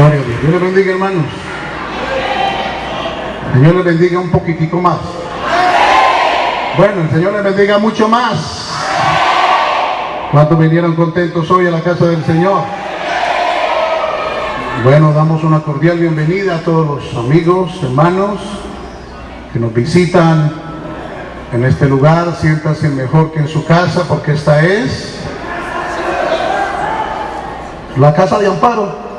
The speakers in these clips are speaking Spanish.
Gloria Dios. Dios les bendiga, hermanos. Señor les bendiga un poquitico más. Bueno, el Señor les bendiga mucho más. ¿Cuántos vinieron contentos hoy a la casa del Señor? Bueno, damos una cordial bienvenida a todos los amigos, hermanos que nos visitan en este lugar. Siéntanse mejor que en su casa porque esta es la casa de Amparo,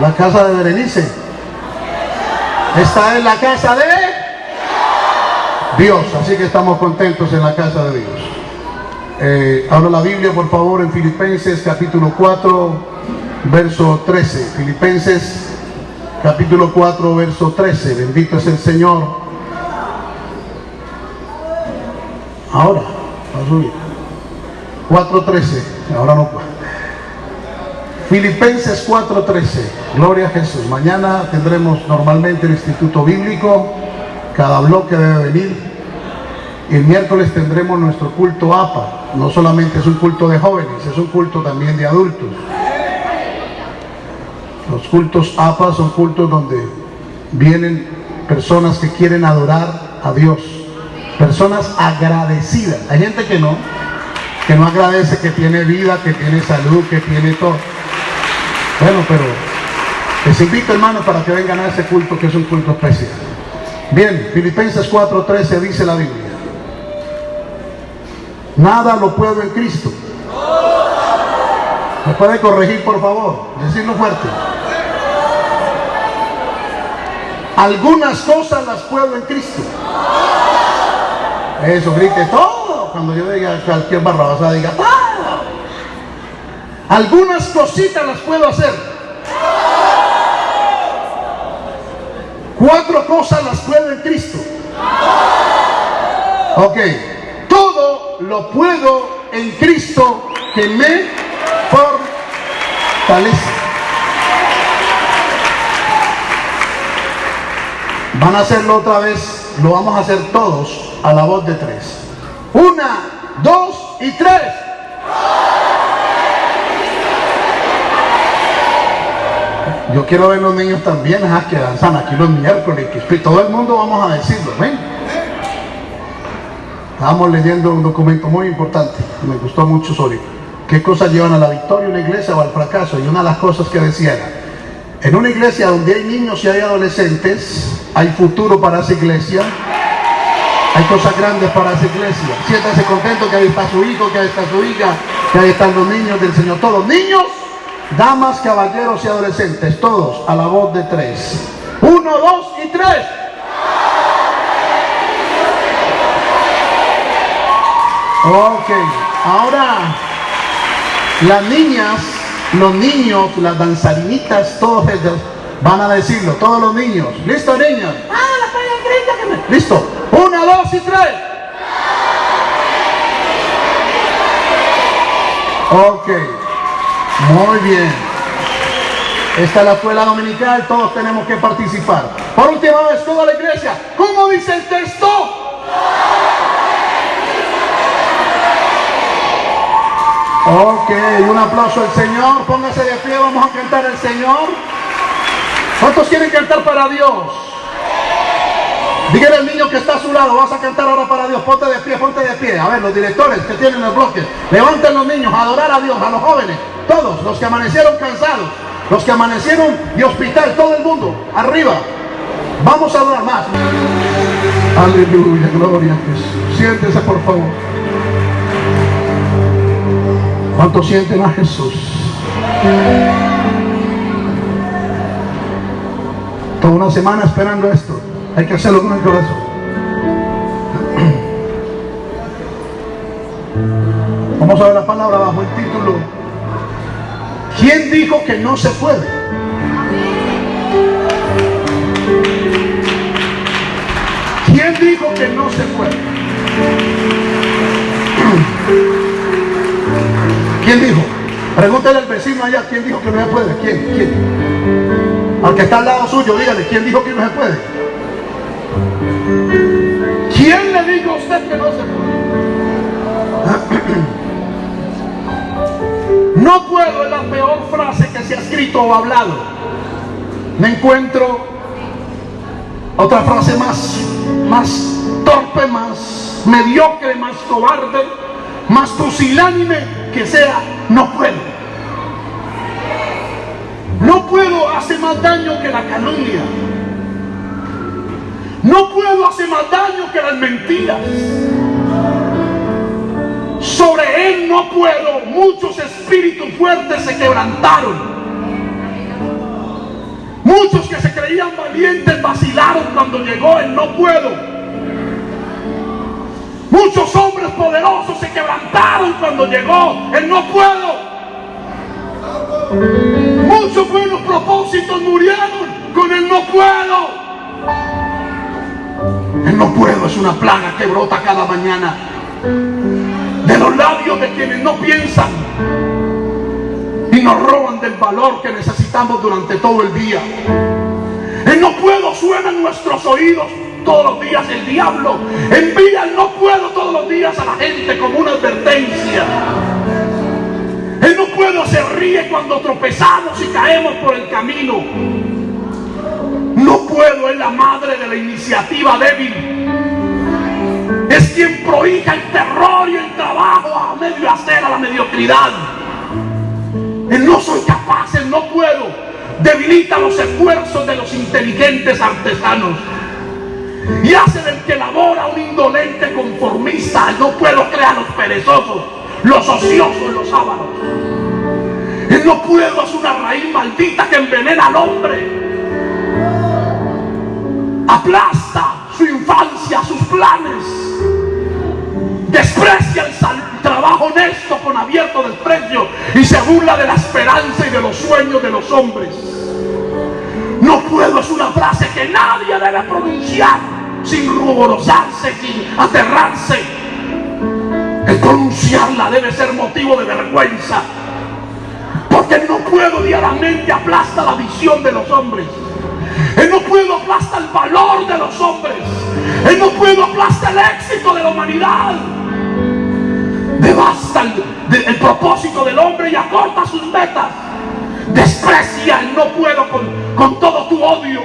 la casa de Berenice. Esta es la casa de Dios, así que estamos contentos en la casa de Dios. Eh, habla la Biblia, por favor, en Filipenses capítulo 4, verso 13. Filipenses capítulo 4, verso 13. Bendito es el Señor. Ahora, va a subir. 4.13, ahora no puedo. Filipenses 4.13, gloria a Jesús. Mañana tendremos normalmente el Instituto Bíblico, cada bloque debe venir. El miércoles tendremos nuestro culto APA. No solamente es un culto de jóvenes, es un culto también de adultos. Los cultos APA son cultos donde vienen personas que quieren adorar a Dios. Personas agradecidas. Hay gente que no, que no agradece que tiene vida, que tiene salud, que tiene todo. Bueno, pero les invito hermanos para que vengan a ese culto que es un culto especial. Bien, Filipenses 4:13 dice la Biblia. Nada lo puedo en Cristo. ¿Me puede corregir por favor? Decirlo fuerte. Algunas cosas las puedo en Cristo. Eso, grite todo. Cuando yo diga cualquier barrabasada, diga todo. Algunas cositas las puedo hacer. Cuatro cosas las puedo en Cristo. Ok. Todo lo puedo en Cristo que me fortalece. Van a hacerlo otra vez, lo vamos a hacer todos a la voz de tres. Una, dos y tres. Yo quiero ver los niños también, que danzan aquí los miércoles, que todo el mundo vamos a decirlo, ¿ven? Estábamos leyendo un documento muy importante, me gustó mucho sobre qué cosas llevan a la victoria una iglesia o al fracaso. Y una de las cosas que decía era, en una iglesia donde hay niños y hay adolescentes, hay futuro para esa iglesia. Hay cosas grandes para esa iglesia. Siéntase contento que ahí está su hijo, que ahí está su hija, que ahí están los niños del Señor. Todos, niños, damas, caballeros y adolescentes, todos a la voz de tres. Uno, dos y tres. Ok, ahora las niñas los niños, las danzarinitas, todos ellos van a decirlo, todos los niños. ¿Listo, niños? Ah, la Listo. Una, dos y tres. Ok. Muy bien. Esta es la escuela dominical, todos tenemos que participar. Por última vez, toda la iglesia. ¿Cómo dice el texto? Ok, un aplauso al Señor. Póngase de pie, vamos a cantar al Señor. ¿Cuántos quieren cantar para Dios? Dígale al niño que está a su lado, vas a cantar ahora para Dios. Ponte de pie, ponte de pie. A ver, los directores que tienen el bloque, levanten los niños a adorar a Dios, a los jóvenes, todos, los que amanecieron cansados, los que amanecieron de hospital, todo el mundo, arriba. Vamos a adorar más. Aleluya, gloria a Jesús. Siéntese, por favor. ¿Cuántos sienten a Jesús? Toda una semana esperando esto. Hay que hacerlo con el corazón. Vamos a ver la palabra bajo el título. ¿Quién dijo que no se puede? ¿Quién dijo que no se puede? ¿Quién dijo? Pregúntale al vecino allá, ¿quién dijo que no se puede? ¿Quién? ¿Quién? Al que está al lado suyo, dígale, ¿quién dijo que no se puede? ¿Quién le dijo a usted que no se puede? No puedo es la peor frase que se ha escrito o hablado. Me encuentro otra frase más, más torpe, más mediocre, más cobarde, más pusilánime que sea, no puedo. No puedo hacer más daño que la calumnia. No puedo hacer más daño que las mentiras. Sobre él no puedo. Muchos espíritus fuertes se quebrantaron. Muchos que se creían valientes vacilaron cuando llegó el no puedo. Muchos hombres poderosos se quebrantaron cuando llegó el no puedo. Muchos buenos propósitos murieron con el no puedo. El no puedo es una plaga que brota cada mañana los labios de quienes no piensan y nos roban del valor que necesitamos durante todo el día. El no puedo suena en nuestros oídos todos los días. El diablo envía el no puedo todos los días a la gente como una advertencia. El no puedo se ríe cuando tropezamos y caemos por el camino. No puedo es la madre de la iniciativa débil. Es quien prohija el terror y el trabajo a medio hacer a la mediocridad. El no soy capaz, el no puedo. Debilita los esfuerzos de los inteligentes artesanos. Y hace del que labora un indolente conformista. El no puedo crear los perezosos los ociosos, los sábados. El no puedo es una raíz maldita que envenena al hombre. Aplasta su infancia, sus planes. Honesto con abierto desprecio y se burla de la esperanza y de los sueños de los hombres. No puedo es una frase que nadie debe pronunciar sin ruborosarse, sin aterrarse el pronunciarla debe ser motivo de vergüenza. Porque no puedo diariamente aplasta la visión de los hombres. Él no puedo aplasta el valor de los hombres. Él no puedo aplasta el éxito de la humanidad. Devasta el, el propósito del hombre y acorta sus metas. Desprecia el no puedo con, con todo tu odio.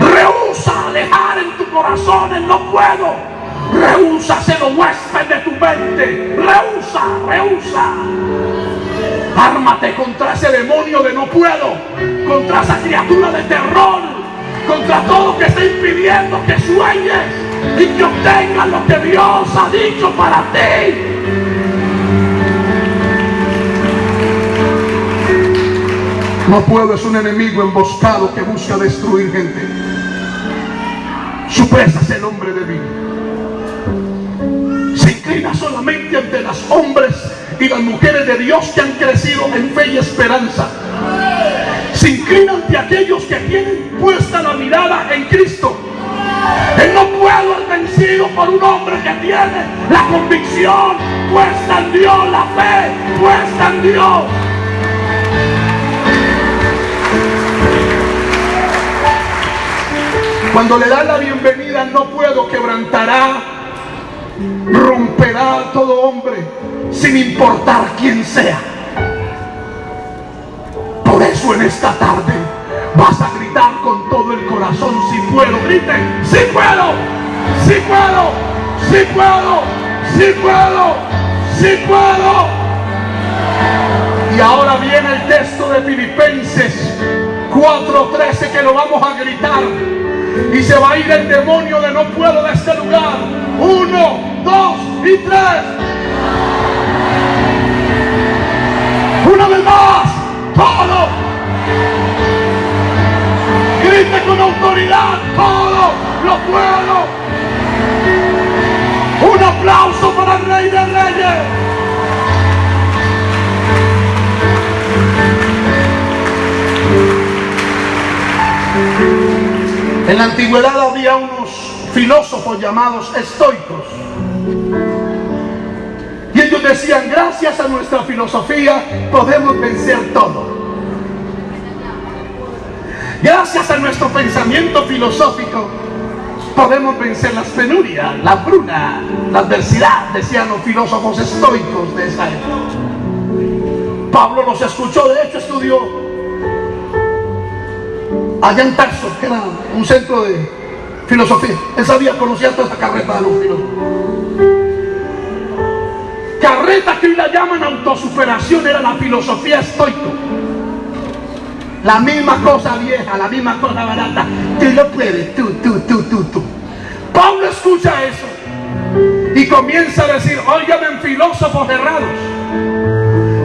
Rehúsa alejar en tu corazón el no puedo Rehúsa ser huésped de tu mente. Rehúsa, rehúsa. Ármate contra ese demonio de no puedo. Contra esa criatura de terror. Contra todo que está impidiendo que sueñes y que obtengas lo que Dios ha dicho para ti. No puedo, es un enemigo emboscado que busca destruir gente. Su presa es el hombre de vida solamente ante los hombres y las mujeres de Dios que han crecido en fe y esperanza. Se inclina ante aquellos que tienen puesta la mirada en Cristo. Él no puedo ser vencido por un hombre que tiene la convicción puesta en Dios, la fe puesta en Dios. Cuando le dan la bienvenida, no puedo quebrantará romperá a todo hombre sin importar quién sea. En esta tarde vas a gritar con todo el corazón, si puedo, griten, si puedo, si puedo, si puedo, si puedo, si puedo. Y ahora viene el texto de Filipenses 4:13 que lo vamos a gritar. Y se va a ir el demonio de no puedo de este lugar. Uno, dos y tres. Una vez más, todo. Con autoridad, todo lo puedo. Un aplauso para el Rey de Reyes. En la antigüedad había unos filósofos llamados estoicos. Y ellos decían, gracias a nuestra filosofía podemos vencer todo. Gracias a nuestro pensamiento filosófico podemos vencer las penurias, la bruna, la adversidad, decían los filósofos estoicos de esa época. Pablo los escuchó, de hecho estudió allá en Tarso, que era un centro de filosofía. Él sabía, conocía toda esa carreta de los filósofos. Carreta que hoy la llaman autosuperación era la filosofía estoica. La misma cosa vieja, la misma cosa barata. Tú lo puedes, tú, tú, tú, tú, tú. Pablo escucha eso y comienza a decir, óigame filósofos errados.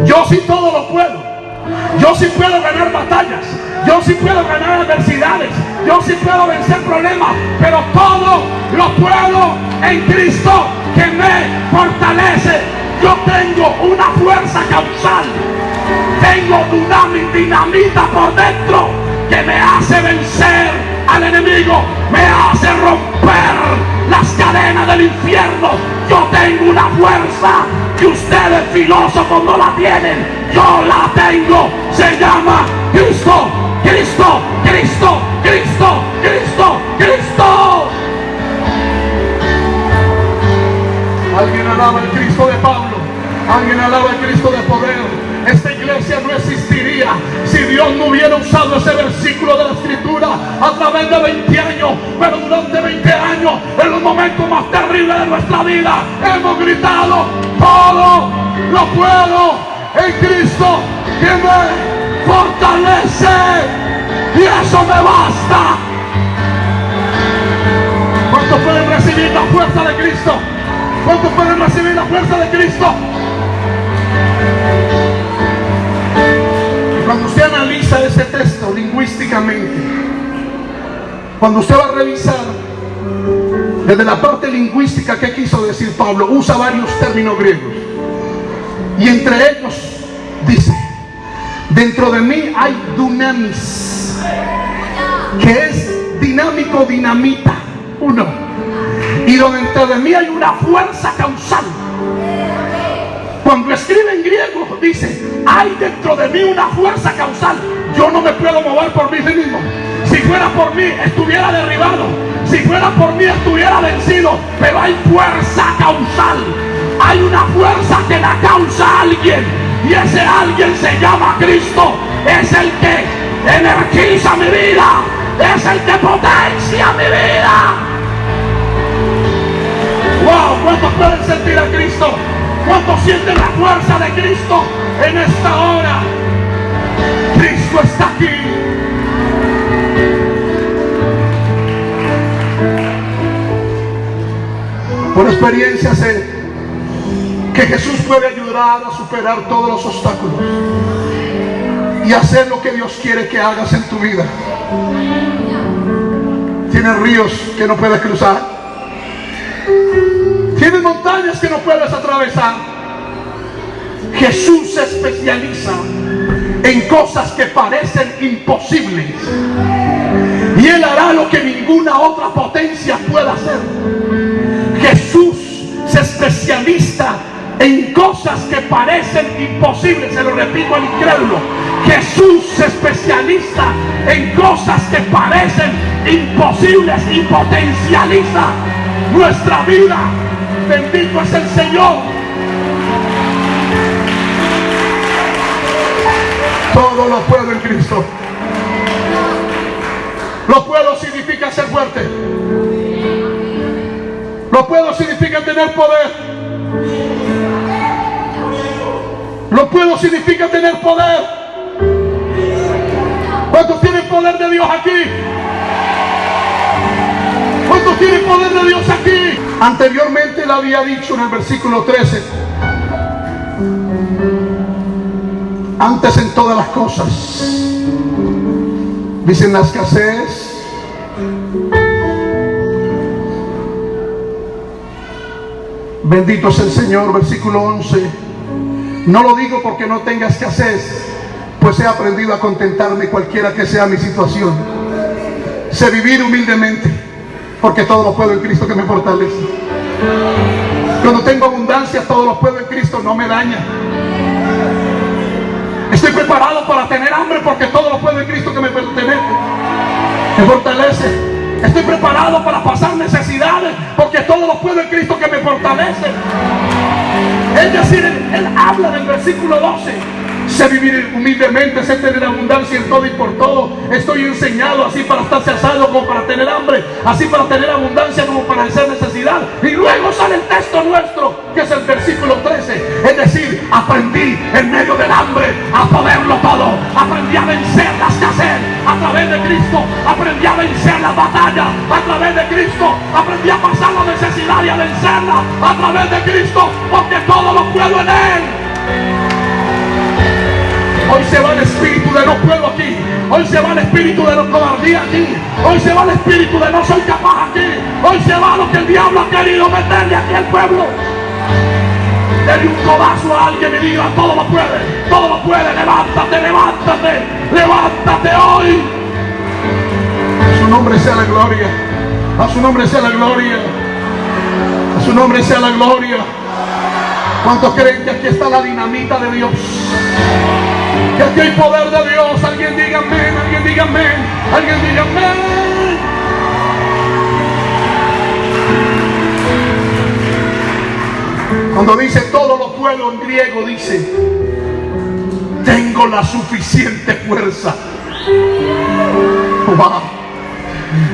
Yo sí todo lo puedo. Yo sí puedo ganar batallas. Yo sí puedo ganar adversidades. Yo sí puedo vencer problemas. Pero todo lo puedo en Cristo que me fortalece. Yo tengo una fuerza causal. Tengo dinamita por dentro que me hace vencer al enemigo. Me hace romper las cadenas del infierno. Yo tengo una fuerza que ustedes filósofos no la tienen. Yo la tengo. Se llama Cristo, Cristo, Cristo, Cristo, Cristo, Cristo. Alguien alaba el Cristo de Pablo. Alguien alaba el Cristo de poder. Esta iglesia no existiría si Dios no hubiera usado ese versículo de la escritura a través de 20 años. Pero durante 20 años, en los momentos más terribles de nuestra vida, hemos gritado, todo lo puedo en Cristo que me fortalece. Y eso me basta. ¿Cuántos pueden recibir la fuerza de Cristo? ¿Cuántos pueden recibir la fuerza de Cristo? Cuando usted analiza ese texto lingüísticamente, cuando usted va a revisar desde la parte lingüística que quiso decir Pablo, usa varios términos griegos. Y entre ellos dice, dentro de mí hay dunamis, que es dinámico, dinamita, uno. Y dentro de mí hay una fuerza causal cuando escribe en griego, dice, hay dentro de mí una fuerza causal. Yo no me puedo mover por mí mismo. Si fuera por mí, estuviera derribado. Si fuera por mí, estuviera vencido. Pero hay fuerza causal. Hay una fuerza que la causa alguien. Y ese alguien se llama Cristo. Es el que energiza mi vida. Es el que potencia mi vida. Wow, ¿cuántos pueden sentir a Cristo? ¿Cuántos sienten la fuerza de Cristo en esta hora? Cristo está aquí. Por experiencia sé que Jesús puede ayudar a superar todos los obstáculos y hacer lo que Dios quiere que hagas en tu vida. Tienes ríos que no puedes cruzar Tienes montañas que no puedes atravesar. Jesús se especializa en cosas que parecen imposibles. Y Él hará lo que ninguna otra potencia pueda hacer. Jesús se especializa en cosas que parecen imposibles. Se lo repito al incrédulo. Jesús se especializa en cosas que parecen imposibles y potencializa nuestra vida Bendito es el Señor. Todo lo puedo en Cristo. Lo puedo significa ser fuerte. Lo puedo significa tener poder. Lo puedo significa tener poder. ¿Cuántos tienen poder de Dios aquí? ¿Cuántos tienen poder de Dios aquí? Anteriormente le había dicho en el versículo 13, antes en todas las cosas, dicen la escasez, bendito es el Señor, versículo 11, no lo digo porque no tenga escasez, pues he aprendido a contentarme cualquiera que sea mi situación, sé vivir humildemente porque todo lo puedo en Cristo que me fortalece. Cuando tengo abundancia, todo lo puedo en Cristo, no me daña. Estoy preparado para tener hambre porque todo lo puedo en Cristo que me pertenece. Me fortalece. Estoy preparado para pasar necesidades porque todo lo puedo en Cristo que me fortalece. Es decir, él, él habla del versículo 12 sé vivir humildemente, sé tener abundancia en todo y por todo. Estoy enseñado así para estar salvo como para tener hambre, así para tener abundancia como para hacer necesidad. Y luego sale el texto nuestro, que es el versículo 13. Es decir, aprendí en medio del hambre a poderlo todo. Aprendí a vencer las escasez a través de Cristo. Aprendí a vencer la batalla a través de Cristo. Aprendí a pasar la necesidad y a vencerla a través de Cristo, porque todo lo puedo en Él. Hoy se va el espíritu de no puedo aquí. Hoy se va el espíritu de no cobardía aquí. Hoy se va el espíritu de no soy capaz aquí. Hoy se va lo que el diablo ha querido meterle aquí al pueblo. Dele un codazo a alguien y diga, todo lo puede, todo lo puede, levántate, levántate, levántate hoy. A su nombre sea la gloria, a su nombre sea la gloria, a su nombre sea la gloria. ¿Cuántos creen que aquí está la dinamita de Dios? Que aquí hay poder de Dios. Alguien diga amén, alguien diga amén, alguien diga amén. Cuando dice todo lo puedo en griego, dice, tengo la suficiente fuerza.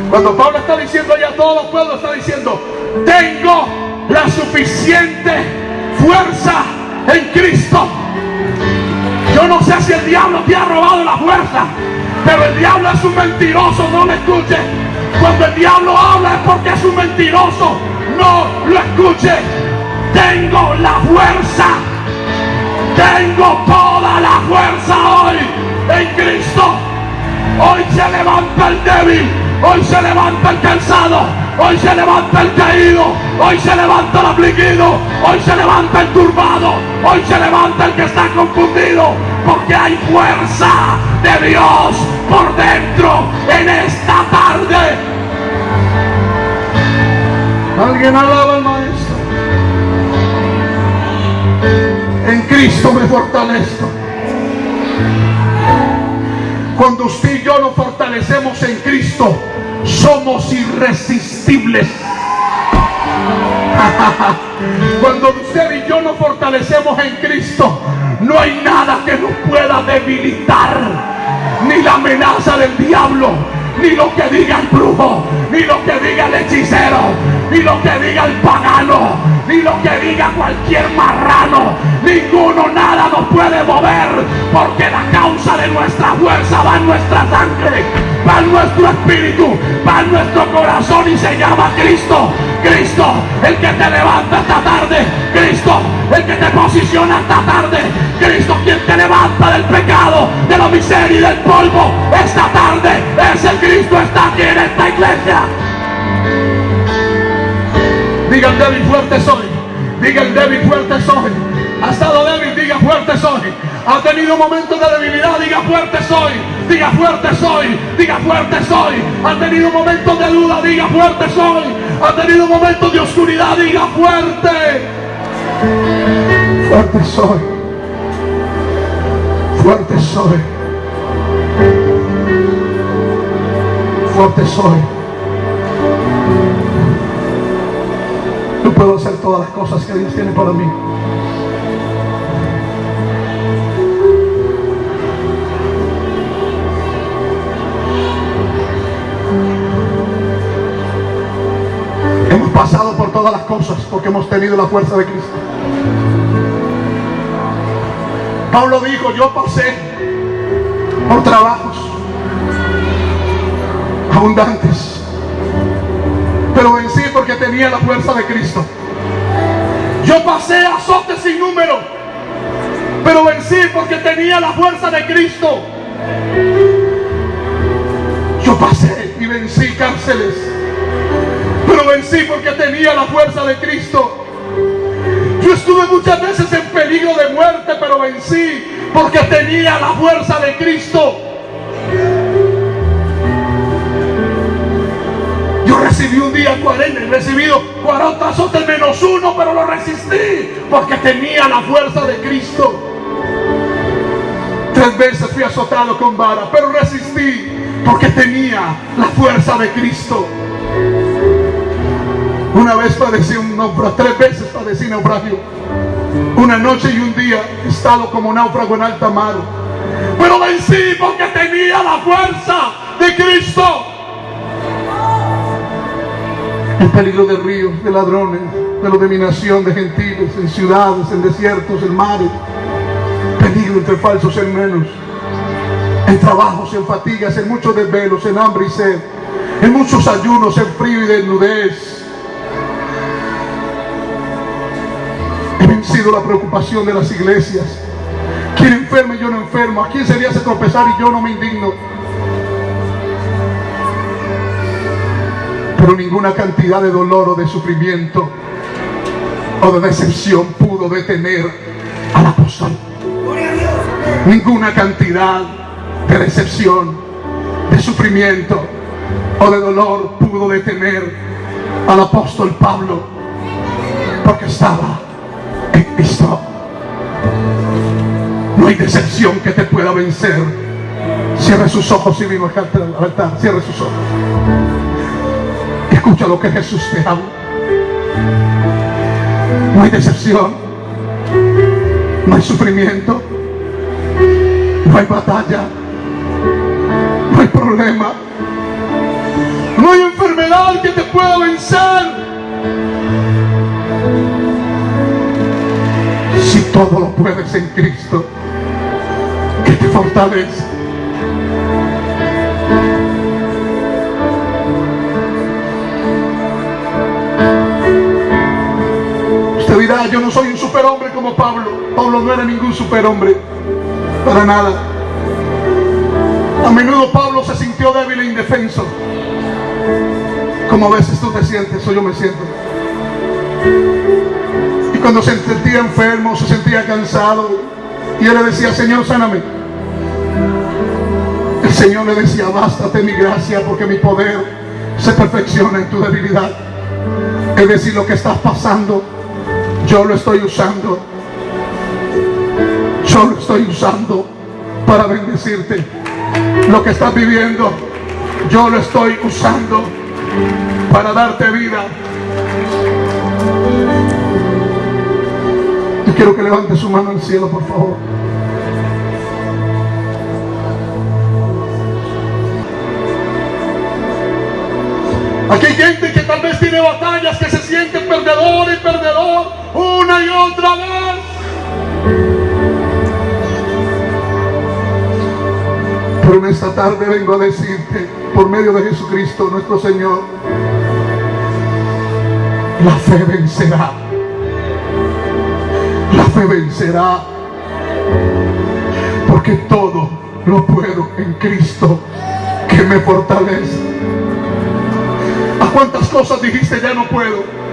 Cuando Pablo está diciendo ya todo lo puedo, está diciendo, tengo la suficiente fuerza en Cristo. No sé si el diablo te ha robado la fuerza, pero el diablo es un mentiroso, no lo escuche. Cuando el diablo habla es porque es un mentiroso, no lo escuche. Tengo la fuerza, tengo toda la fuerza hoy en Cristo. Hoy se levanta el débil, hoy se levanta el cansado, Hoy se levanta el caído, hoy se levanta el afligido, hoy se levanta el turbado, hoy se levanta el que está confundido, porque hay fuerza de Dios por dentro en esta tarde. Alguien alaba al Maestro. En Cristo me fortalezco. Cuando usted y yo nos fortalecemos en Cristo, somos irresistibles. Cuando usted y yo nos fortalecemos en Cristo, no hay nada que nos pueda debilitar. Ni la amenaza del diablo, ni lo que diga el brujo, ni lo que diga el hechicero, ni lo que diga el pagano, ni lo que diga cualquier marrano. Ninguno, nada nos puede mover, porque la causa de nuestra fuerza va en nuestra sangre, va en nuestro espíritu, va en nuestro corazón y se llama Cristo. Cristo, el que te levanta esta tarde. Cristo, el que te posiciona esta tarde. Cristo, quien te levanta del pecado, de la miseria y del polvo. Esta tarde, ese Cristo está aquí en esta iglesia. Diga el débil fuerte soy. Diga el débil fuerte soy. Ha estado débil, diga fuerte soy. Ha tenido momentos de debilidad, diga fuerte soy. Diga fuerte soy. Diga fuerte soy. Ha tenido momentos de duda, diga fuerte soy. Ha tenido momentos de oscuridad, diga fuerte. Fuerte soy. Fuerte soy. Fuerte soy. Puedo hacer todas las cosas que Dios tiene para mí. Hemos pasado por todas las cosas porque hemos tenido la fuerza de Cristo. Pablo dijo, yo pasé por trabajos abundantes, pero vencí porque tenía la fuerza de Cristo. Yo pasé azotes sin número, pero vencí porque tenía la fuerza de Cristo. Yo pasé y vencí cárceles pero vencí porque tenía la fuerza de Cristo. Yo estuve muchas veces en peligro de muerte, pero vencí porque tenía la fuerza de Cristo. Yo recibí un día 40, he recibido 40 azotes menos uno, pero lo resistí porque tenía la fuerza de Cristo. Tres veces fui azotado con vara, pero resistí porque tenía la fuerza de Cristo. Una vez padecí un naufragio, tres veces padecí naufragio. Una noche y un día he estado como náufrago en alta mar. Pero vencí porque tenía la fuerza de Cristo. El peligro de ríos, de ladrones, de la dominación de gentiles, en ciudades, en desiertos, en mares. Peligro entre falsos hermanos. En trabajos, en fatigas, en muchos desvelos, en hambre y sed. En muchos ayunos, en frío y desnudez. He vencido la preocupación de las iglesias. ¿Quién enferma y yo no enfermo? ¿A quién sería hace tropezar y yo no me indigno? Pero ninguna cantidad de dolor o de sufrimiento o de decepción pudo detener al apóstol. Ninguna cantidad de decepción, de sufrimiento o de dolor pudo detener al apóstol Pablo porque estaba en Cristo. No hay decepción que te pueda vencer. Cierre sus ojos y vino al altar. Cierre sus ojos. Escucha lo que Jesús te habla. No hay decepción. No hay sufrimiento. No hay batalla. No hay problema. No hay enfermedad que te pueda vencer. Si todo lo puedes en Cristo, que te fortalece. Yo no soy un superhombre como Pablo. Pablo no era ningún superhombre. Para nada. A menudo Pablo se sintió débil e indefenso. Como a veces tú te sientes o yo me siento. Y cuando se sentía enfermo, se sentía cansado, y él le decía, Señor, sáname. El Señor le decía, bástate mi gracia porque mi poder se perfecciona en tu debilidad. Es decir, lo que estás pasando, yo lo estoy usando. Yo lo estoy usando para bendecirte. Lo que estás viviendo, yo lo estoy usando para darte vida. Yo quiero que levante su mano al cielo, por favor. Aquí hay gente que tal vez tiene batallas que se siente perdedor y perdedor una y otra vez. Pero en esta tarde vengo a decirte, por medio de Jesucristo nuestro Señor, la fe vencerá. La fe vencerá. Porque todo lo puedo en Cristo que me fortalece. ¿A cuántas cosas dijiste ya no puedo?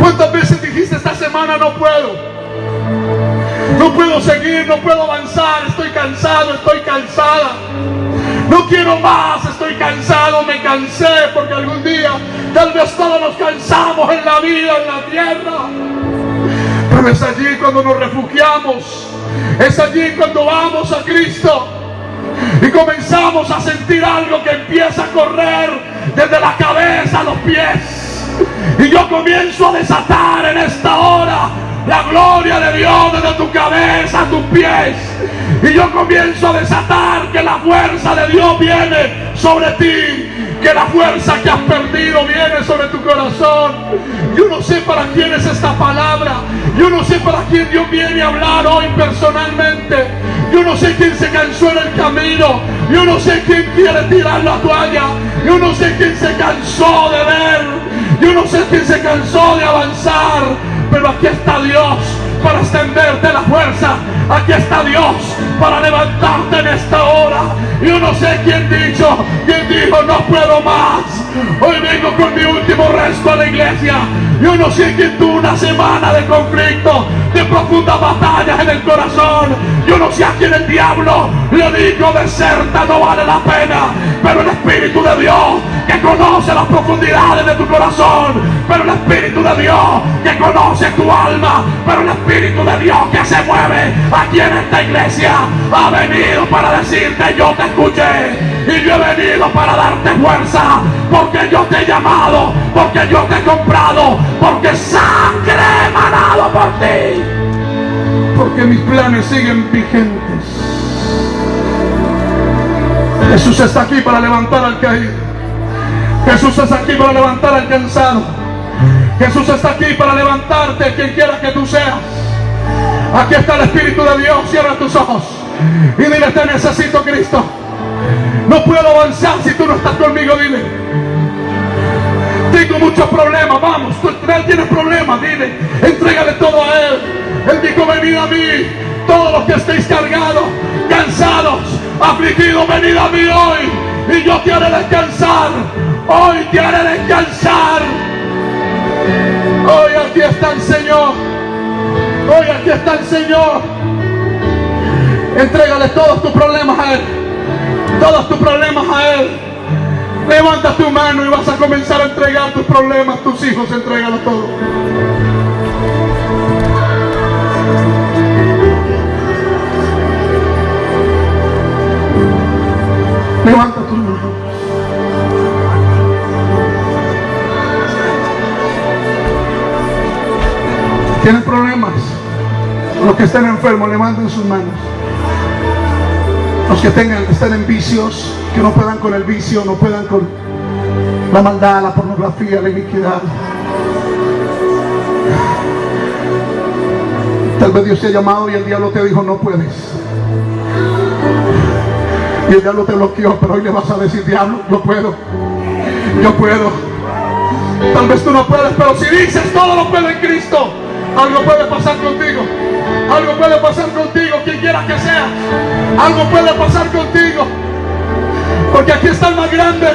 ¿Cuántas veces dijiste esta semana no puedo? No puedo seguir, no puedo avanzar, estoy cansado, estoy cansada. No quiero más, estoy cansado, me cansé porque algún día tal vez todos nos cansamos en la vida, en la tierra. Pero es allí cuando nos refugiamos, es allí cuando vamos a Cristo y comenzamos a sentir algo que empieza a correr desde la cabeza a los pies. Y yo comienzo a desatar en esta hora la gloria de Dios desde tu cabeza a tus pies. Y yo comienzo a desatar que la fuerza de Dios viene sobre ti. Que la fuerza que has perdido viene sobre tu corazón. Yo no sé para quién es esta palabra. Yo no sé para quién Dios viene a hablar hoy personalmente. Yo no sé quién se cansó en el camino. Yo no sé quién quiere tirar la toalla. Yo no sé quién se cansó de ver. Yo no sé quién se cansó de avanzar. Pero aquí está Dios para extenderte la fuerza. Aquí está Dios para levantarte en esta hora. Yo no sé quién dicho, quién dijo no puedo más. Hoy vengo con mi último resto a la iglesia. Yo no sé quién tuvo una semana de conflicto, de profundas batallas en el corazón. Yo no sé a quién el diablo le dijo deserta, no vale la pena. Pero el Espíritu de Dios que conoce las profundidades de tu corazón, pero el Espíritu de Dios que conoce tu alma, pero el Espíritu de Dios que se mueve aquí en esta iglesia ha venido para decirte yo te escuché y yo he venido para darte fuerza porque yo te he llamado, porque yo te he comprado, porque sangre he emanado por ti, porque mis planes siguen vigentes. Jesús está aquí para levantar al caído. Jesús está aquí para levantar al cansado. Jesús está aquí para levantarte quien quiera que tú seas. Aquí está el Espíritu de Dios. Cierra tus ojos y dile, te necesito Cristo. No puedo avanzar si tú no estás conmigo, dile. Tengo muchos problemas, vamos, tú tienes problemas, dile. Entrégale todo a Él. Él dijo, venid a mí, todos los que estéis cargados, cansados, afligidos, venid a mí hoy. Y yo haré descansar. Hoy te haré descansar. Hoy aquí está el Señor. Hoy aquí está el Señor. Entrégale todos tus problemas a Él. Todos tus problemas a Él. Levanta tu mano y vas a comenzar a entregar tus problemas, tus hijos, entrégalo todo. Levanta tus manos. Tienen problemas. Los que estén enfermos, levanten sus manos. Los que tengan, estén en vicios, que no puedan con el vicio, no puedan con la maldad, la pornografía, la iniquidad. Tal vez Dios te ha llamado y el diablo te dijo no puedes. Y el diablo te bloqueó, pero hoy le vas a decir, diablo, yo puedo. Yo puedo. Tal vez tú no puedes, pero si dices todo lo puedo en Cristo, algo puede pasar contigo. Algo puede pasar contigo, quien quiera que sea. Algo puede pasar contigo. Porque aquí está el más grande.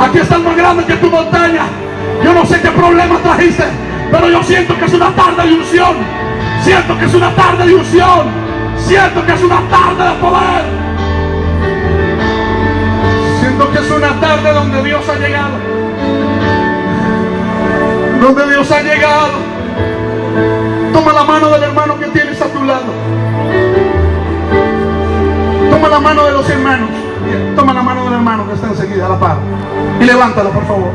Aquí está el más grande que tu montaña. Yo no sé qué problema trajiste, pero yo siento que es una tarde de unción. Siento que es una tarde de unción. Siento que es una tarde de poder que es una tarde donde Dios ha llegado. Donde Dios ha llegado. Mano del hermano que tienes a tu lado. Toma la mano de los hermanos. Toma la mano del hermano que está enseguida a la par. Y levántala, por favor.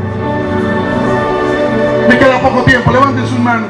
Me queda poco tiempo. Levanten sus manos.